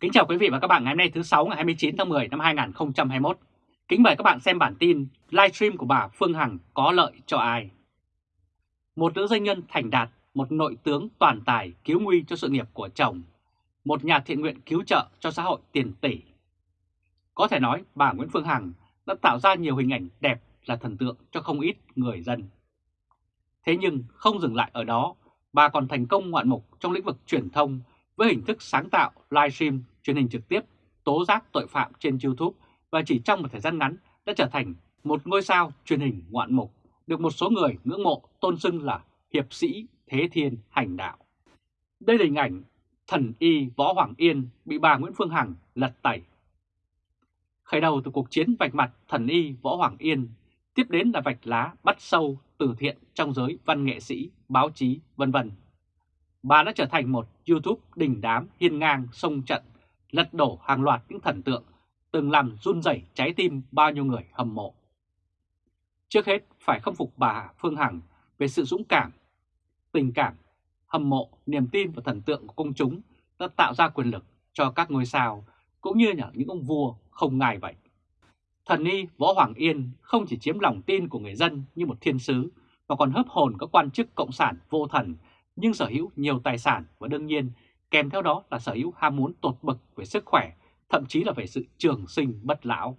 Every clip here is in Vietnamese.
Kính chào quý vị và các bạn ngày hôm nay thứ 6 ngày 29 tháng 10 năm 2021. Kính mời các bạn xem bản tin livestream của bà Phương Hằng có lợi cho ai. Một nữ doanh nhân thành đạt, một nội tướng toàn tài cứu nguy cho sự nghiệp của chồng, một nhà thiện nguyện cứu trợ cho xã hội tiền tỷ. Có thể nói bà Nguyễn Phương Hằng đã tạo ra nhiều hình ảnh đẹp là thần tượng cho không ít người dân. Thế nhưng không dừng lại ở đó, bà còn thành công ngoạn mục trong lĩnh vực truyền thông với hình thức sáng tạo livestream truyền hình trực tiếp tố giác tội phạm trên YouTube và chỉ trong một thời gian ngắn đã trở thành một ngôi sao truyền hình ngoạn mục được một số người ngưỡng mộ tôn xưng là hiệp sĩ thế thiên hành đạo. Đây là hình ảnh thần y Võ Hoàng Yên bị bà Nguyễn Phương Hằng lật tẩy. Khởi đầu từ cuộc chiến vạch mặt thần y Võ Hoàng Yên, tiếp đến là vạch lá bắt sâu từ thiện trong giới văn nghệ sĩ, báo chí, vân vân bà đã trở thành một YouTube đình đám hiên ngang sông trận, lật đổ hàng loạt những thần tượng, từng làm run rẩy trái tim bao nhiêu người hâm mộ. Trước hết phải khâm phục bà Phương Hằng về sự dũng cảm, tình cảm, hâm mộ, niềm tin và thần tượng của công chúng đã tạo ra quyền lực cho các ngôi sao, cũng như những ông vua không ngài vậy. Thần y Võ Hoàng Yên không chỉ chiếm lòng tin của người dân như một thiên sứ, mà còn hấp hồn các quan chức cộng sản vô thần nhưng sở hữu nhiều tài sản và đương nhiên kèm theo đó là sở hữu ham muốn tột bậc về sức khỏe, thậm chí là về sự trường sinh bất lão.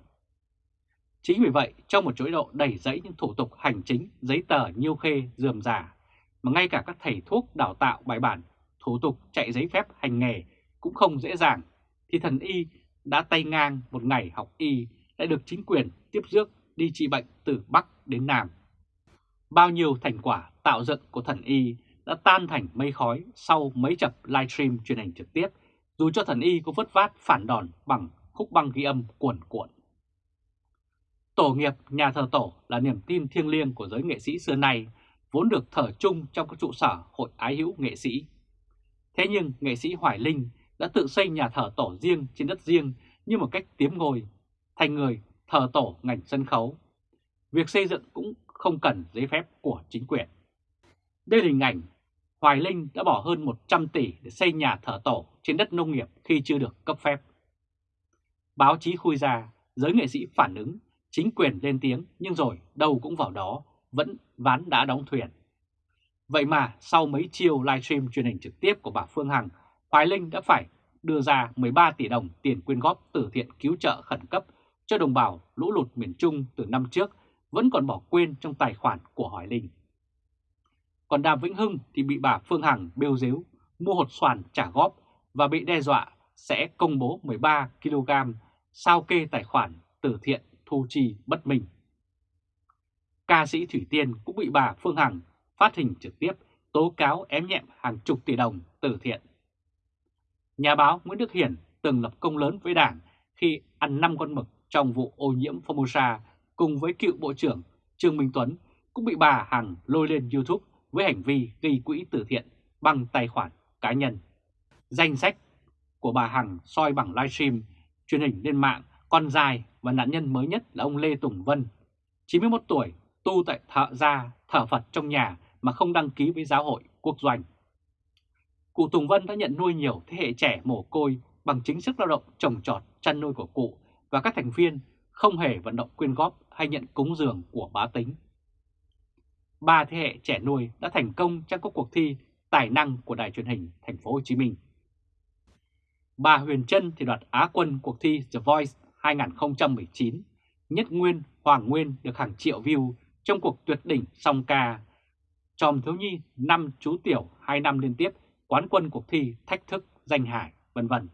Chính vì vậy, trong một chuỗi độ đầy dẫy những thủ tục hành chính, giấy tờ nhiêu khê, dườm giả, mà ngay cả các thầy thuốc đào tạo bài bản, thủ tục chạy giấy phép hành nghề cũng không dễ dàng, thì thần y đã tay ngang một ngày học y lại được chính quyền tiếp rước đi trị bệnh từ Bắc đến Nam. Bao nhiêu thành quả tạo dựng của thần y đã tan thành mây khói sau mấy chập livestream truyền hình trực tiếp, dù cho thần y có vất vát phản đòn bằng khúc băng ghi âm cuồn cuộn. Tổ nghiệp nhà thờ tổ là niềm tin thiêng liêng của giới nghệ sĩ xưa nay, vốn được thờ chung trong các trụ sở hội ái hữu nghệ sĩ. Thế nhưng nghệ sĩ Hoài Linh đã tự xây nhà thờ tổ riêng trên đất riêng như một cách tiếm ngôi, thành người thờ tổ ngành sân khấu. Việc xây dựng cũng không cần giấy phép của chính quyền. Đây là hình ảnh Hoài Linh đã bỏ hơn 100 tỷ để xây nhà thờ tổ trên đất nông nghiệp khi chưa được cấp phép. Báo chí khui ra, giới nghệ sĩ phản ứng, chính quyền lên tiếng nhưng rồi đâu cũng vào đó, vẫn ván đã đóng thuyền. Vậy mà sau mấy chiều livestream truyền hình trực tiếp của bà Phương Hằng, Hoài Linh đã phải đưa ra 13 tỷ đồng tiền quyên góp từ thiện cứu trợ khẩn cấp cho đồng bào lũ lụt miền Trung từ năm trước vẫn còn bỏ quên trong tài khoản của Hoài Linh. Còn Đàm Vĩnh Hưng thì bị bà Phương Hằng bêu dếu, mua hột xoàn trả góp và bị đe dọa sẽ công bố 13 kg sao kê tài khoản từ thiện thu chi bất minh. Ca sĩ Thủy Tiên cũng bị bà Phương Hằng phát hình trực tiếp tố cáo ém nhẹm hàng chục tỷ đồng từ thiện. Nhà báo Nguyễn Đức Hiển từng lập công lớn với đảng khi ăn 5 con mực trong vụ ô nhiễm Formosa cùng với cựu Bộ trưởng Trương Minh Tuấn cũng bị bà Hằng lôi lên YouTube với hành vi gây quỹ từ thiện bằng tài khoản cá nhân. Danh sách của bà Hằng soi bằng livestream, truyền hình lên mạng, con dài và nạn nhân mới nhất là ông Lê Tùng Vân, 91 tuổi, tu tại thợ gia, thở Phật trong nhà mà không đăng ký với giáo hội quốc doanh. Cụ Tùng Vân đã nhận nuôi nhiều thế hệ trẻ mồ côi bằng chính sức lao động trồng trọt chăn nuôi của cụ và các thành viên không hề vận động quyên góp hay nhận cúng dường của bá tính ba thế hệ trẻ nuôi đã thành công trong các cuộc thi tài năng của đài truyền hình thành phố Hồ Chí Minh. Bà Huyền Trân thì đoạt Á quân cuộc thi The Voice 2019, Nhất Nguyên, Hoàng Nguyên được hàng triệu view trong cuộc tuyệt đỉnh song ca. Tròm thiếu nhi năm chú tiểu 2 năm liên tiếp quán quân cuộc thi thách thức danh hải, vân vân.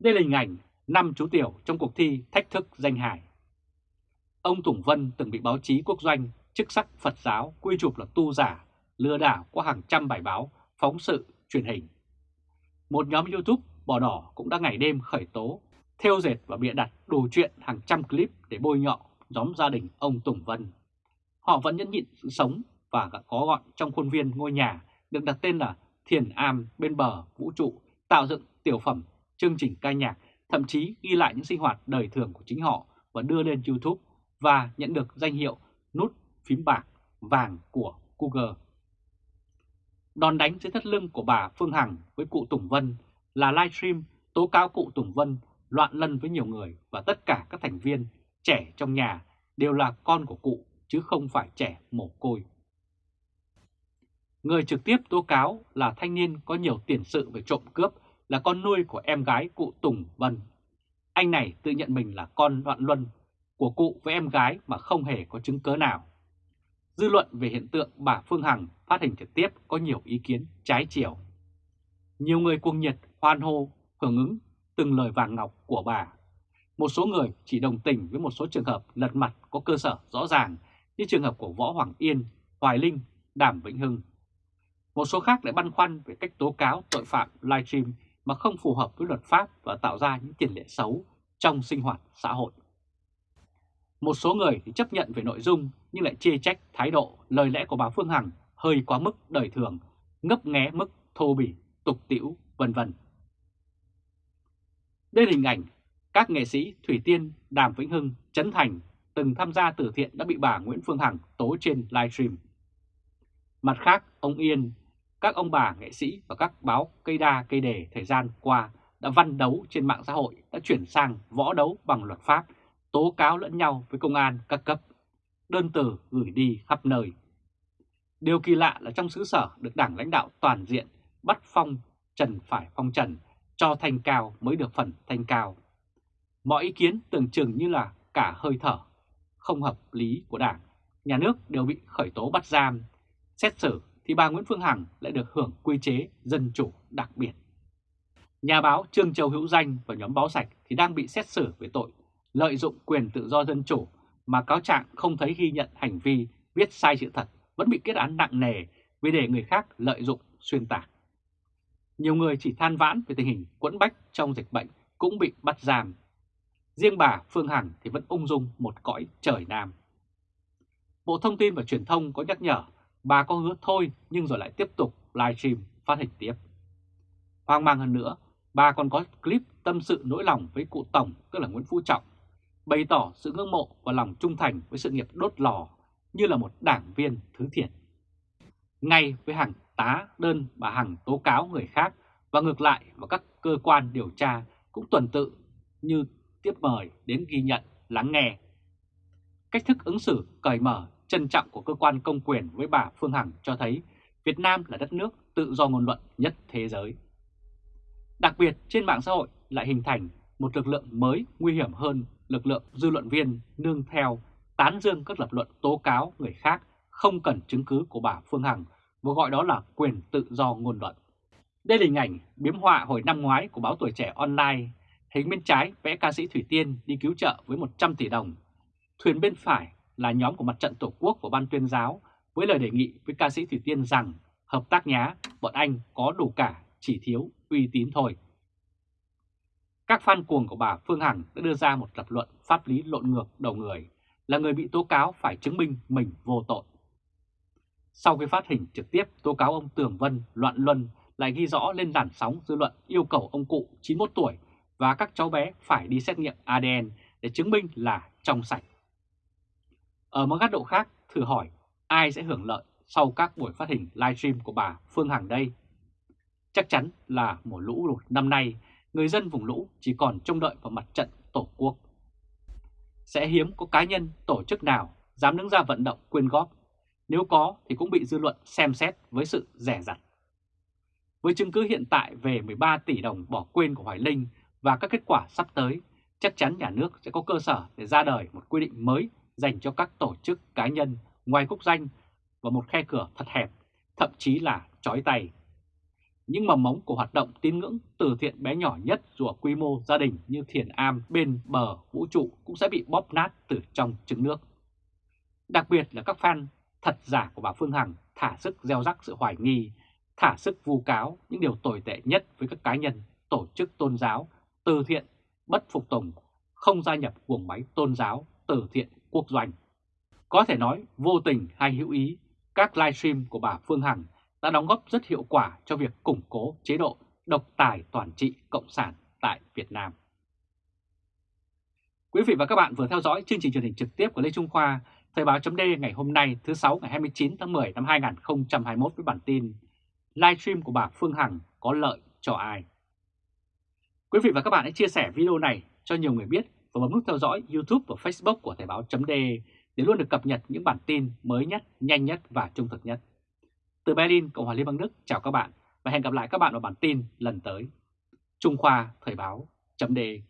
Đây là hình ảnh năm chú tiểu trong cuộc thi thách thức danh hải. Ông Tùng Vân từng bị báo chí quốc doanh chức sắc Phật giáo quy chụp là tu giả, lừa đảo qua hàng trăm bài báo, phóng sự, truyền hình. Một nhóm YouTube bỏ đỏ cũng đã ngày đêm khởi tố, theo dệt và bịa đặt đủ chuyện hàng trăm clip để bôi nhọ nhóm gia đình ông Tùng Vân. Họ vẫn nhẫn nhịn sự sống và có gọn trong khuôn viên ngôi nhà được đặt tên là Thiền Am bên bờ vũ trụ, tạo dựng tiểu phẩm, chương trình ca nhạc, thậm chí ghi lại những sinh hoạt đời thường của chính họ và đưa lên YouTube và nhận được danh hiệu phím bạc vàng của Google. Đòn đánh dưới thắt lưng của bà Phương Hằng với cụ Tùng Vân là livestream tố cáo cụ Tùng Vân loạn lân với nhiều người và tất cả các thành viên trẻ trong nhà đều là con của cụ chứ không phải trẻ mồ côi. Người trực tiếp tố cáo là thanh niên có nhiều tiền sự về trộm cướp là con nuôi của em gái cụ Tùng Vân. Anh này tự nhận mình là con loạn luân của cụ với em gái mà không hề có chứng cớ nào. Dư luận về hiện tượng bà Phương Hằng phát hình trực tiếp có nhiều ý kiến trái chiều. Nhiều người cuồng nhiệt hoan hô, hưởng ứng từng lời vàng ngọc của bà. Một số người chỉ đồng tình với một số trường hợp lật mặt có cơ sở rõ ràng như trường hợp của Võ Hoàng Yên, Hoài Linh, Đàm Vĩnh Hưng. Một số khác lại băn khoăn về cách tố cáo tội phạm livestream mà không phù hợp với luật pháp và tạo ra những tiền lệ xấu trong sinh hoạt xã hội. Một số người thì chấp nhận về nội dung nhưng lại chê trách thái độ, lời lẽ của bà Phương Hằng hơi quá mức đời thường, ngấp nghé mức thô bỉ, tục tiễu vân vân. Đây là hình ảnh các nghệ sĩ Thủy Tiên, Đàm Vĩnh Hưng, Trấn Thành từng tham gia từ thiện đã bị bà Nguyễn Phương Hằng tố trên livestream. Mặt khác, ông Yên, các ông bà nghệ sĩ và các báo cây đa cây đề thời gian qua đã văn đấu trên mạng xã hội đã chuyển sang võ đấu bằng luật pháp, tố cáo lẫn nhau với công an các cấp, đơn tử gửi đi khắp nơi. Điều kỳ lạ là trong xứ sở được đảng lãnh đạo toàn diện bắt phong trần phải phong trần, cho thanh cao mới được phần thanh cao. Mọi ý kiến tưởng chừng như là cả hơi thở, không hợp lý của đảng, nhà nước đều bị khởi tố bắt giam, xét xử thì bà Nguyễn Phương Hằng lại được hưởng quy chế dân chủ đặc biệt. Nhà báo Trương Châu Hữu Danh và nhóm báo sạch thì đang bị xét xử về tội lợi dụng quyền tự do dân chủ mà cáo trạng không thấy ghi nhận hành vi viết sai sự thật vẫn bị kết án nặng nề vì để người khác lợi dụng xuyên tạc. Nhiều người chỉ than vãn về tình hình quẫn bách trong dịch bệnh cũng bị bắt giam. Riêng bà Phương Hằng thì vẫn ung dung một cõi trời nam. Bộ Thông tin và Truyền thông có nhắc nhở bà có hứa thôi nhưng rồi lại tiếp tục livestream phát hình tiếp. Hoang mang hơn nữa, bà còn có clip tâm sự nỗi lòng với cụ Tổng tức là Nguyễn Phú Trọng, bày tỏ sự ngưỡng mộ và lòng trung thành với sự nghiệp đốt lò như là một đảng viên thứ thiệt. Ngay với hàng tá đơn bà Hằng tố cáo người khác và ngược lại và các cơ quan điều tra cũng tuần tự như tiếp mời đến ghi nhận, lắng nghe. Cách thức ứng xử cởi mở, trân trọng của cơ quan công quyền với bà Phương Hằng cho thấy Việt Nam là đất nước tự do ngôn luận nhất thế giới. Đặc biệt trên mạng xã hội lại hình thành một lực lượng mới nguy hiểm hơn lực lượng dư luận viên nương theo tán dương các lập luận tố cáo người khác không cần chứng cứ của bà Phương Hằng và gọi đó là quyền tự do ngôn luận. Đây là hình ảnh biếm họa hồi năm ngoái của báo Tuổi Trẻ Online. Hình bên trái vẽ ca sĩ Thủy Tiên đi cứu trợ với 100 tỷ đồng. Thuyền bên phải là nhóm của mặt trận Tổ quốc của Ban tuyên giáo với lời đề nghị với ca sĩ Thủy Tiên rằng hợp tác nhá, bọn anh có đủ cả, chỉ thiếu uy tín thôi. Các fan cuồng của bà Phương Hằng đã đưa ra một lập luận pháp lý lộn ngược đầu người là người bị tố cáo phải chứng minh mình vô tội. Sau khi phát hình trực tiếp tố cáo ông Tường Vân loạn luân lại ghi rõ lên làn sóng dư luận yêu cầu ông cụ 91 tuổi và các cháu bé phải đi xét nghiệm ADN để chứng minh là trong sạch. Ở một góc độ khác, thử hỏi ai sẽ hưởng lợi sau các buổi phát hình livestream của bà Phương Hằng đây? Chắc chắn là mùa lũ lụt năm nay, người dân vùng lũ chỉ còn trông đợi vào mặt trận Tổ quốc. Sẽ hiếm có cá nhân, tổ chức nào dám đứng ra vận động quyên góp nếu có thì cũng bị dư luận xem xét với sự rẻ rặt. Với chứng cứ hiện tại về 13 tỷ đồng bỏ quên của Hoài Linh và các kết quả sắp tới, chắc chắn nhà nước sẽ có cơ sở để ra đời một quy định mới dành cho các tổ chức cá nhân ngoài quốc danh và một khe cửa thật hẹp, thậm chí là chói tay. Những mầm mống của hoạt động tín ngưỡng từ thiện bé nhỏ nhất dù ở quy mô gia đình như thiền am bên bờ vũ trụ cũng sẽ bị bóp nát từ trong trứng nước. Đặc biệt là các fan thật giả của bà Phương Hằng thả sức gieo rắc sự hoài nghi, thả sức vu cáo những điều tồi tệ nhất với các cá nhân, tổ chức tôn giáo, từ thiện, bất phục tùng, không gia nhập guồng máy tôn giáo, từ thiện quốc doanh. Có thể nói vô tình hay hữu ý, các livestream của bà Phương Hằng đã đóng góp rất hiệu quả cho việc củng cố chế độ độc tài toàn trị Cộng sản tại Việt Nam. Quý vị và các bạn vừa theo dõi chương trình truyền hình trực tiếp của Lê Trung Khoa Thời báo chấm ngày hôm nay thứ sáu ngày 29 tháng 10 năm 2021 với bản tin Livestream của bà Phương Hằng có lợi cho ai? Quý vị và các bạn hãy chia sẻ video này cho nhiều người biết và bấm nút theo dõi YouTube và Facebook của Thời báo chấm để luôn được cập nhật những bản tin mới nhất, nhanh nhất và trung thực nhất. Từ Berlin, Cộng hòa Liên bang Đức, chào các bạn và hẹn gặp lại các bạn vào bản tin lần tới. Trung Khoa Thời báo .de